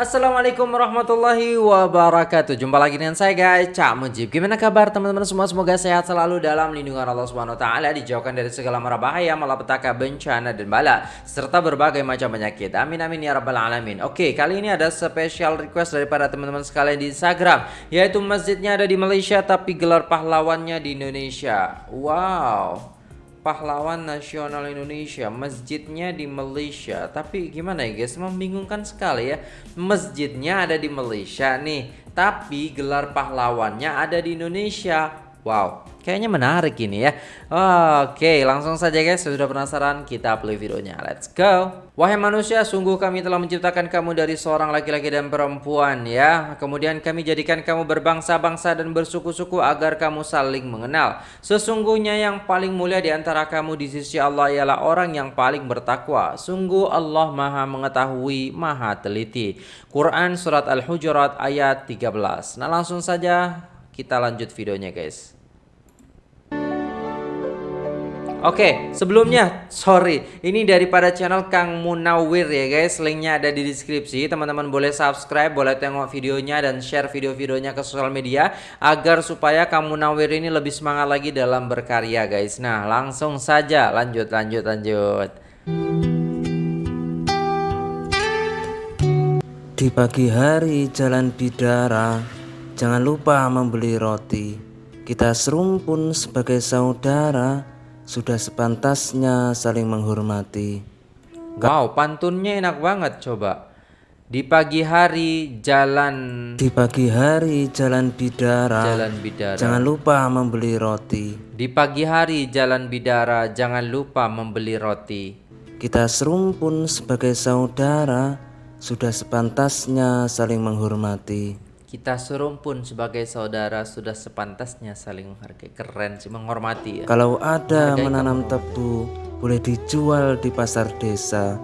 Assalamualaikum warahmatullahi wabarakatuh. Jumpa lagi dengan saya guys. Cak Mujib. Gimana kabar teman-teman semua? Semoga sehat selalu dalam lindungan Allah Subhanahu Taala Dijauhkan dari segala mara bahaya Malapetaka, bencana dan bala Serta berbagai macam penyakit. Amin amin ya rabbal alamin. Oke kali ini ada special request daripada teman-teman sekalian di Instagram Yaitu masjidnya ada di Malaysia Tapi gelar pahlawannya di Indonesia. Wow pahlawan nasional Indonesia masjidnya di Malaysia. Tapi gimana ya guys? Membingungkan sekali ya. Masjidnya ada di Malaysia nih tapi gelar pahlawannya ada di Indonesia Wow, kayaknya menarik ini ya. Oke, langsung saja guys, sudah penasaran kita play videonya. Let's go. Wahai manusia, sungguh kami telah menciptakan kamu dari seorang laki-laki dan perempuan ya. Kemudian kami jadikan kamu berbangsa-bangsa dan bersuku-suku agar kamu saling mengenal. Sesungguhnya yang paling mulia di antara kamu di sisi Allah ialah orang yang paling bertakwa. Sungguh Allah Maha mengetahui, Maha teliti. Quran surat Al-Hujurat ayat 13. Nah, langsung saja kita lanjut videonya guys Oke, sebelumnya sorry, ini daripada channel Kang Munawir ya guys, linknya ada di deskripsi. Teman-teman boleh subscribe, boleh tengok videonya dan share video-videonya ke sosial media agar supaya Kang Munawir ini lebih semangat lagi dalam berkarya guys. Nah, langsung saja lanjut, lanjut, lanjut. Di pagi hari jalan bidara Jangan lupa membeli roti. Kita serumpun sebagai saudara, sudah sepantasnya saling menghormati. Wow, pantunnya enak banget coba. Di pagi hari jalan Di pagi hari jalan bidara. Jalan bidara. Jangan lupa membeli roti. Di pagi hari jalan bidara Jangan lupa membeli roti. Kita serumpun sebagai saudara. Sudah sepantasnya saling menghormati kita serumpun sebagai saudara sudah sepantasnya saling menghargai. Keren sih menghormati ya. Kalau ada Menghargai menanam kamu. tebu boleh dijual di pasar desa.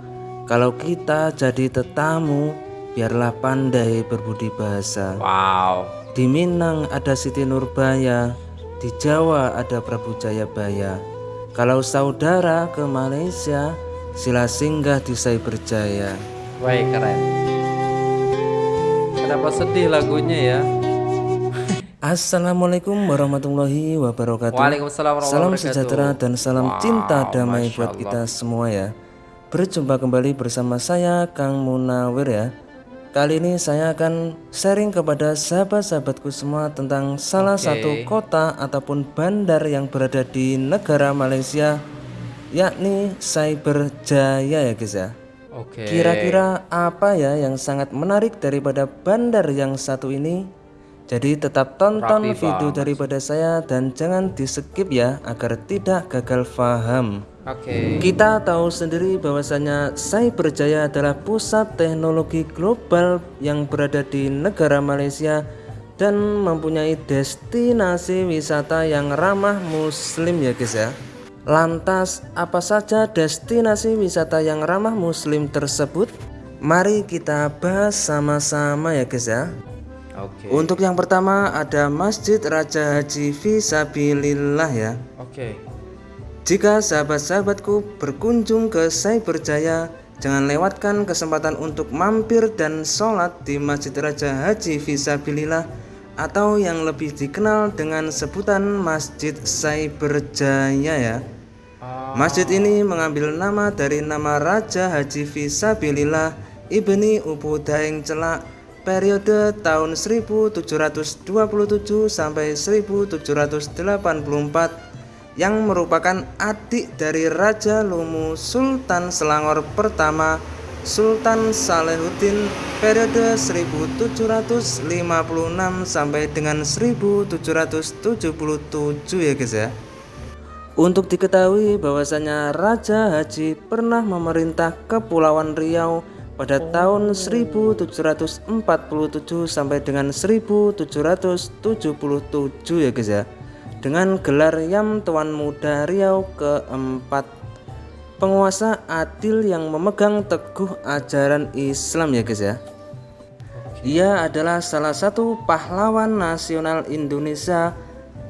Kalau kita jadi tetamu biarlah pandai berbudi bahasa. Wow. Di Minang ada Siti Nurbaya di Jawa ada Prabu Jayabaya. Kalau saudara ke Malaysia sila singgah di Cyberjaya Wah keren Kenapa sedih lagunya ya? Assalamualaikum warahmatullahi wabarakatuh. Waalaikumsalam warahmatullahi Salam sejahtera dan salam wow, cinta damai buat kita semua ya. Berjumpa kembali bersama saya Kang Munawir ya. Kali ini saya akan sharing kepada sahabat-sahabatku semua tentang salah okay. satu kota ataupun bandar yang berada di negara Malaysia yakni Cyberjaya ya guys ya. Oke. Kira-kira apa ya yang sangat menarik daripada bandar yang satu ini? Jadi tetap tonton Rapi video banget. daripada saya dan jangan di skip ya agar tidak gagal paham. Oke. Okay. Kita tahu sendiri bahwasanya Cyberjaya adalah pusat teknologi global yang berada di negara Malaysia dan mempunyai destinasi wisata yang ramah muslim ya guys ya. Lantas, apa saja destinasi wisata yang ramah muslim tersebut? Mari kita bahas sama-sama ya guys ya. Oke. Okay. Untuk yang pertama ada Masjid Raja Haji Fisabilillah ya. Oke. Okay. Jika sahabat-sahabatku berkunjung ke Cyberjaya, jangan lewatkan kesempatan untuk mampir dan sholat di Masjid Raja Haji Fisabilillah atau yang lebih dikenal dengan sebutan Masjid Cyberjaya ya. Masjid ini mengambil nama dari nama Raja Haji Fisabilillah Ibni Ubudaing Celak periode tahun 1727 sampai 1784 yang merupakan adik dari Raja Lumu Sultan Selangor pertama Sultan Salehuddin periode 1756 sampai dengan 1777 ya guys ya untuk diketahui bahwasanya Raja Haji pernah memerintah Kepulauan Riau pada tahun 1747 sampai dengan 1777 ya guys ya. Dengan gelar Yam Tuan Muda Riau keempat. Penguasa adil yang memegang teguh ajaran Islam ya guys ya. Ia adalah salah satu pahlawan nasional Indonesia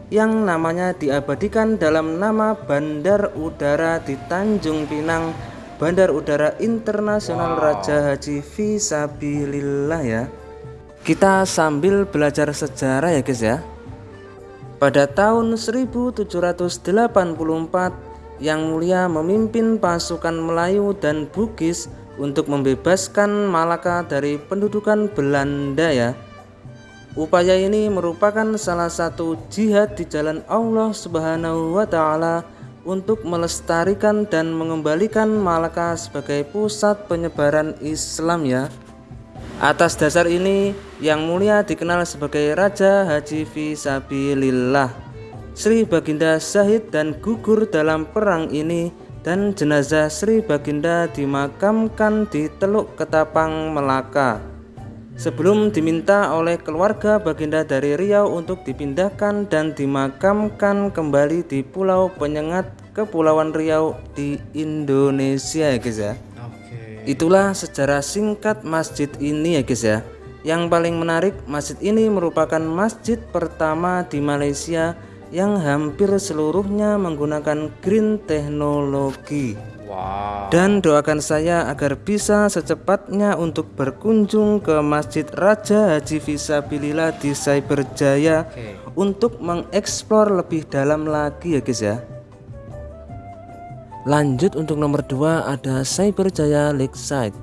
yang namanya diabadikan dalam nama Bandar Udara di Tanjung Pinang Bandar Udara Internasional Raja Haji Visabilillah ya. Kita sambil belajar sejarah ya guys ya. Pada tahun 1784 Yang Mulia memimpin pasukan Melayu dan Bugis untuk membebaskan Malaka dari pendudukan Belanda ya. Upaya ini merupakan salah satu jihad di jalan Allah Subhanahu wa taala untuk melestarikan dan mengembalikan Malaka sebagai pusat penyebaran Islam ya. Atas dasar ini, Yang Mulia dikenal sebagai Raja Haji Fisabilillah. Sri Baginda Syahid dan gugur dalam perang ini dan jenazah Sri Baginda dimakamkan di Teluk Ketapang Melaka. Sebelum diminta oleh keluarga Baginda dari Riau untuk dipindahkan dan dimakamkan kembali di Pulau Penyengat Kepulauan Riau di Indonesia ya guys ya. Itulah sejarah singkat masjid ini ya guys ya. Yang paling menarik masjid ini merupakan masjid pertama di Malaysia yang hampir seluruhnya menggunakan green teknologi. Wow. Dan doakan saya agar bisa secepatnya untuk berkunjung ke Masjid Raja Haji Visabilillah di Cyberjaya Oke. untuk mengeksplor lebih dalam lagi ya guys ya. Lanjut untuk nomor 2 ada Cyberjaya Lakeside.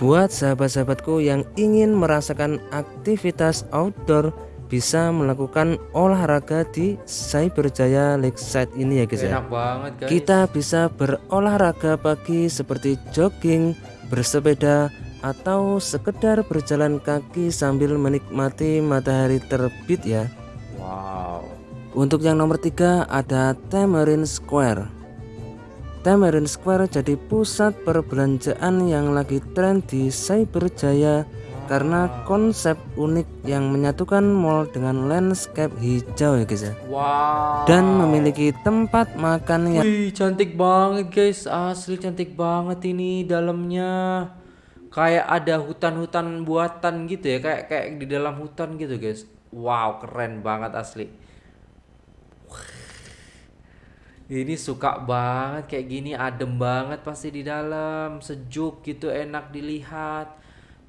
Buat sahabat-sahabatku yang ingin merasakan aktivitas outdoor bisa melakukan olahraga di Cyberjaya Lakeside ini ya guys ya. enak banget guys. Kita bisa berolahraga pagi seperti jogging, bersepeda, atau sekedar berjalan kaki sambil menikmati matahari terbit ya. Wow. Untuk yang nomor tiga ada Tamarind Square. Tamarind Square jadi pusat perbelanjaan yang lagi tren di Cyberjaya karena konsep unik yang menyatukan mall dengan landscape hijau ya guys ya. Wow. Dan memiliki tempat makan yang Wih, cantik banget guys. Asli cantik banget ini dalamnya. Kayak ada hutan-hutan buatan gitu ya, kayak kayak di dalam hutan gitu guys. Wow, keren banget asli. Ini suka banget kayak gini, adem banget pasti di dalam, sejuk gitu, enak dilihat.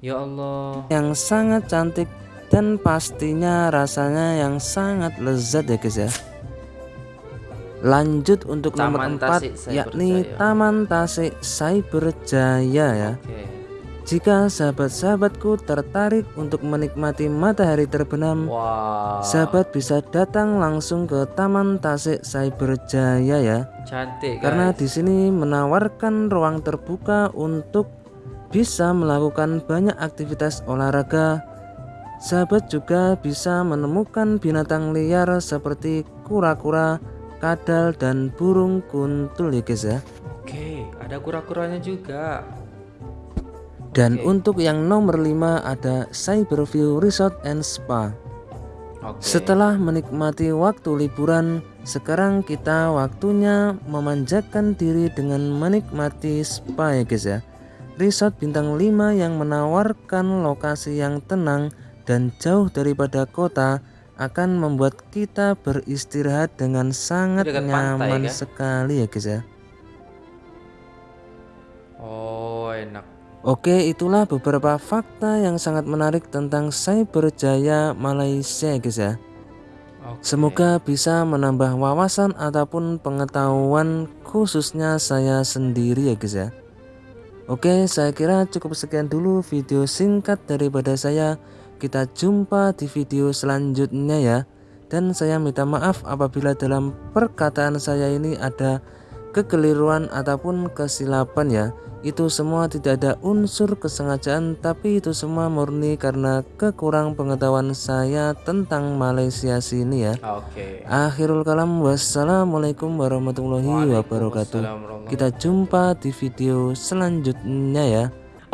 Ya Allah. yang sangat cantik dan pastinya rasanya yang sangat lezat ya guys ya lanjut untuk nomor Taman 4 Tasik yakni Cyberjaya. Taman Tasik Cyberjaya ya Oke. jika sahabat-sahabatku tertarik untuk menikmati matahari terbenam Wow. sahabat bisa datang langsung ke Taman Tasik Cyberjaya ya Cantik guys. karena di sini menawarkan ruang terbuka untuk bisa melakukan banyak aktivitas olahraga. Sahabat juga bisa menemukan binatang liar seperti kura-kura, kadal, dan burung kuntul ya guys ya. Oke, ada kura-kuranya juga. Dan untuk yang nomor 5 ada Cyberview Resort and Spa. Oke. Setelah menikmati waktu liburan, sekarang kita waktunya memanjakan diri dengan menikmati spa ya guys ya. Resort bintang 5 yang menawarkan lokasi yang tenang dan jauh daripada kota akan membuat kita beristirahat dengan sangat pantai, nyaman kan? sekali ya guys ya. Oh, enak. Oke, itulah beberapa fakta yang sangat menarik tentang Cyberjaya Malaysia ya guys ya. Oke. Semoga bisa menambah wawasan ataupun pengetahuan khususnya saya sendiri ya guys ya. Oke, saya kira cukup sekian dulu video singkat daripada saya. Kita jumpa di video selanjutnya ya. Dan saya minta maaf apabila dalam perkataan saya ini ada kekeliruan ataupun kesilapan ya. Itu semua tidak ada unsur kesengajaan tapi itu semua murni karena kekurang pengetahuan saya tentang Malaysia sini ya. Oke. Akhirul kalam wassalamualaikum warahmatullahi wabarakatuh. Kita jumpa di video selanjutnya ya.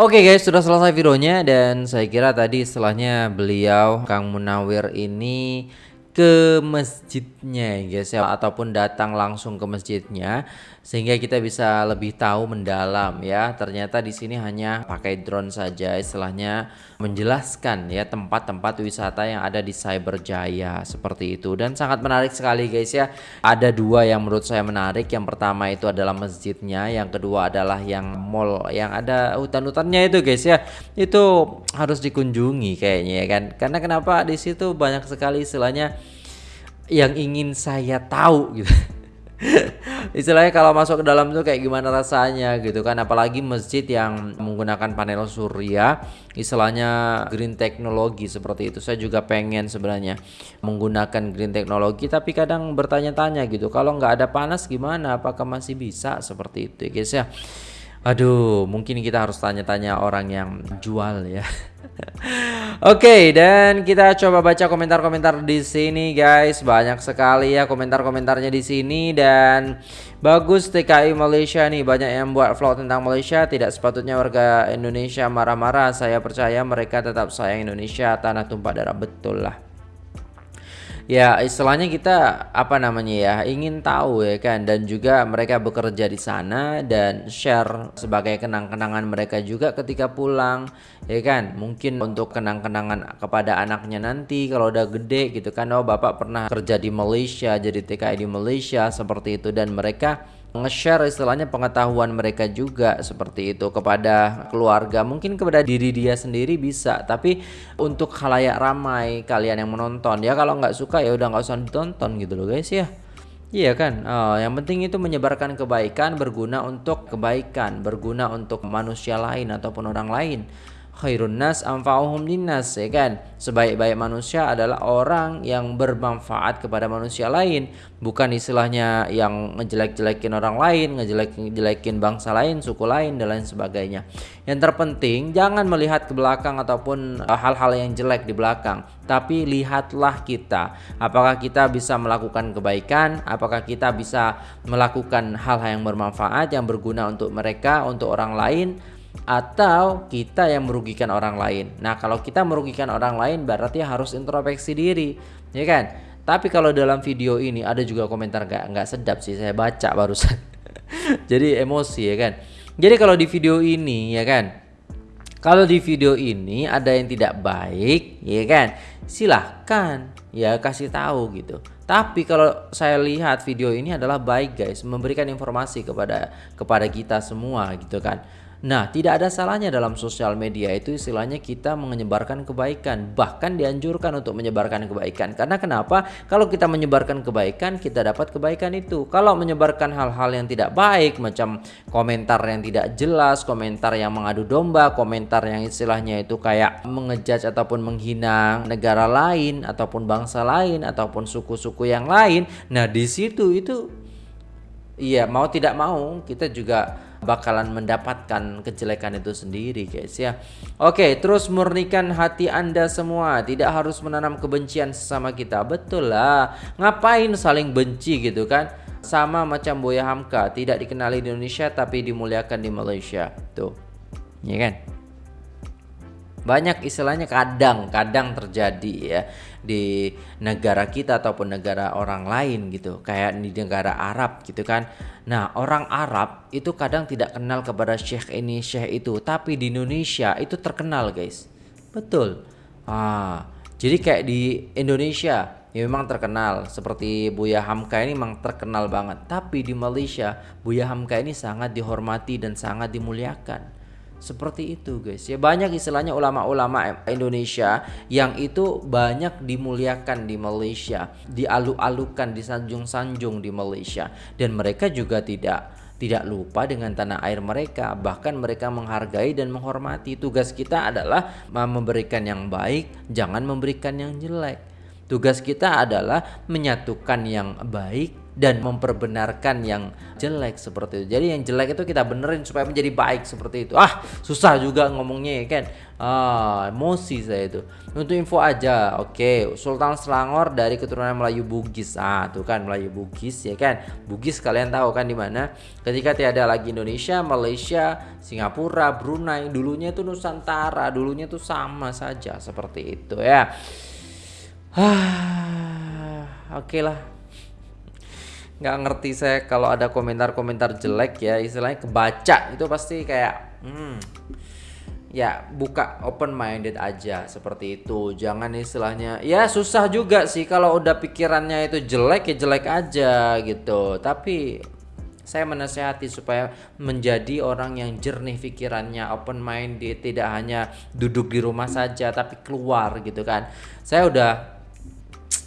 Oke guys, sudah selesai videonya dan saya kira tadi setelahnya beliau Kang Munawir ini ke masjidnya guys ya ataupun datang langsung ke masjidnya sehingga kita bisa lebih tahu mendalam ya. Ternyata di sini hanya pakai drone saja istilahnya menjelaskan ya tempat-tempat wisata yang ada di Cyberjaya seperti itu. Dan sangat menarik sekali guys ya. Ada dua yang menurut saya menarik. Yang pertama itu adalah masjidnya yang kedua adalah yang mall yang ada hutan-hutannya itu guys ya. Itu harus dikunjungi kayaknya ya kan? Karena kenapa? Di situ banyak sekali istilahnya yang ingin saya tahu gitu. Istilahnya kalau masuk ke dalam tuh kayak gimana rasanya gitu kan. Apalagi masjid yang menggunakan panel surya istilahnya green technology seperti itu. Saya juga pengen sebenarnya menggunakan green technology tapi kadang bertanya-tanya gitu kalau nggak ada panas gimana? Apakah masih bisa? Seperti itu ya guys ya. Aduh, mungkin kita harus tanya-tanya orang yang jual ya. Oke, okay, dan kita coba baca komentar-komentar di sini guys. Banyak sekali ya komentar-komentarnya di sini dan bagus TKI Malaysia nih banyak yang buat vlog tentang Malaysia. Tidak sepatutnya warga Indonesia marah-marah. Saya percaya mereka tetap sayang Indonesia, tanah tumpah darah betul lah ya istilahnya kita apa namanya ya ingin tahu ya kan dan juga mereka bekerja di sana dan share sebagai kenang-kenangan mereka juga ketika pulang ya kan. Mungkin untuk kenang-kenangan kepada anaknya nanti kalau udah gede gitu kan oh bapak pernah kerja di Malaysia jadi TKI di Malaysia seperti itu. Dan mereka nge-share istilahnya pengetahuan mereka juga seperti itu kepada keluarga. Mungkin kepada diri dia sendiri bisa tapi untuk khalayak ramai kalian yang menonton ya kalau nggak suka ya udah nggak usah ditonton gitu loh guys ya. Iya kan, oh, yang penting itu menyebarkan kebaikan berguna untuk kebaikan, berguna untuk manusia lain ataupun orang lain khairun nas anfa'uhum linnas ya kan? Sebaik-baik manusia adalah orang yang bermanfaat kepada manusia lain bukan istilahnya yang ngejelek-jelekin orang lain ngejelek-jelekin bangsa lain suku lain dan lain sebagainya. Yang terpenting jangan melihat ke belakang ataupun eh, hal-hal yang jelek di belakang tapi lihatlah kita. Apakah kita bisa melakukan kebaikan? Apakah kita bisa melakukan hal-hal yang bermanfaat yang berguna untuk mereka untuk orang lain atau kita yang merugikan orang lain. Nah, kalau kita merugikan orang lain berarti harus introspeksi diri, ya kan? Tapi kalau dalam video ini ada juga komentar nggak nggak sedap sih saya baca barusan. Jadi emosi ya kan. Jadi kalau di video ini ya kan, kalau di video ini ada yang tidak baik, ya kan? Silahkan ya kasih tahu gitu. Tapi kalau saya lihat video ini adalah baik guys, memberikan informasi kepada kepada kita semua gitu kan. Nah, tidak ada salahnya dalam sosial media itu istilahnya kita menyebarkan kebaikan, bahkan dianjurkan untuk menyebarkan kebaikan. Karena kenapa? Kalau kita menyebarkan kebaikan, kita dapat kebaikan itu. Kalau menyebarkan hal-hal yang tidak baik, macam komentar yang tidak jelas, komentar yang mengadu domba, komentar yang istilahnya itu kayak mengejudge ataupun menghina negara lain ataupun bangsa lain ataupun suku-suku yang lain. Nah, di situ itu iya mau tidak mau kita juga bakalan mendapatkan kejelekan itu sendiri guys ya. Oke terus murnikan hati anda semua. Tidak harus menanam kebencian sesama kita. Betul lah. Ngapain saling benci gitu kan? Sama macam Buya Hamka. Tidak dikenali di Indonesia tapi dimuliakan di Malaysia. Tuh. Ya kan banyak istilahnya kadang-kadang terjadi ya di negara kita ataupun negara orang lain gitu. Kayak di negara Arab gitu kan. Nah orang Arab itu kadang tidak kenal kepada syekh ini syekh itu. Tapi di Indonesia itu terkenal guys. Betul. Ah jadi kayak di Indonesia ya memang terkenal. Seperti Buya Hamka ini memang terkenal banget. Tapi di Malaysia Buya Hamka ini sangat dihormati dan sangat dimuliakan seperti itu guys. Ya banyak istilahnya ulama-ulama Indonesia yang itu banyak dimuliakan di Malaysia dialu-alukan disanjung-sanjung di Malaysia. Dan mereka juga tidak tidak lupa dengan tanah air mereka. Bahkan mereka menghargai dan menghormati. Tugas kita adalah memberikan yang baik jangan memberikan yang jelek. Tugas kita adalah menyatukan yang baik dan memperbenarkan yang jelek seperti itu. Jadi yang jelek itu kita benerin supaya menjadi baik seperti itu. Ah, susah juga ngomongnya ya kan. Ah, emosi saya itu. Untuk info aja, oke, okay. Sultan Selangor dari keturunan Melayu Bugis. Ah, tuh kan Melayu Bugis ya kan. Bugis kalian tahu kan di mana? Ketika tiada lagi Indonesia, Malaysia, Singapura, Brunei, dulunya itu Nusantara, dulunya itu sama saja seperti itu ya. Ah oke lah nggak ngerti saya kalau ada komentar-komentar jelek ya istilahnya kebaca itu pasti kayak hmm, ya buka open minded aja seperti itu. Jangan istilahnya ya susah juga sih kalau udah pikirannya itu jelek ya jelek aja gitu. Tapi saya menasehati supaya menjadi orang yang jernih pikirannya open minded tidak hanya duduk di rumah saja tapi keluar gitu kan. Saya udah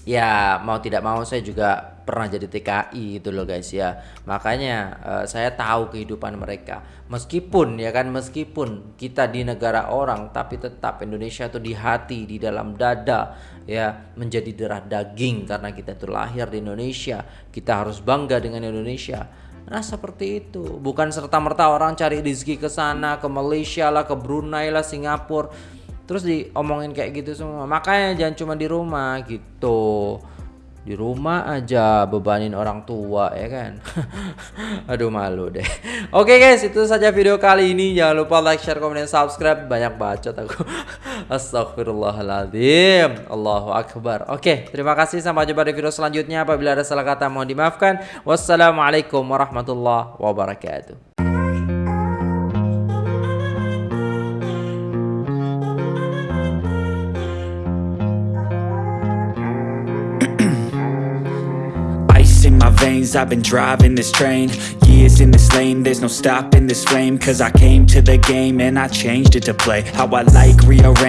ya mau tidak mau saya juga pernah jadi TKI itu loh guys ya. Makanya uh, saya tahu kehidupan mereka. Meskipun ya kan meskipun kita di negara orang tapi tetap Indonesia tuh di hati di dalam dada ya menjadi darah daging karena kita tuh lahir di Indonesia. Kita harus bangga dengan Indonesia. Nah seperti itu. Bukan serta merta orang cari rezeki ke sana ke Malaysia lah ke Brunei lah Singapura. Terus diomongin kayak gitu semua. Makanya jangan cuma di rumah gitu di rumah aja bebanin orang tua ya kan? Aduh malu deh. Oke okay guys itu saja video kali ini. Jangan lupa like share komen dan subscribe. Banyak bacot aku. Astagfirullahaladzim Allahu akbar. Oke okay, terima kasih. Sampai jumpa di video selanjutnya. Apabila ada salah kata mohon dimaafkan. Wassalamualaikum warahmatullahi wabarakatuh veins I've been driving this train. Years in this lane There's no stopping this flame. Cause I came to the game And I changed it to play How I like rearrange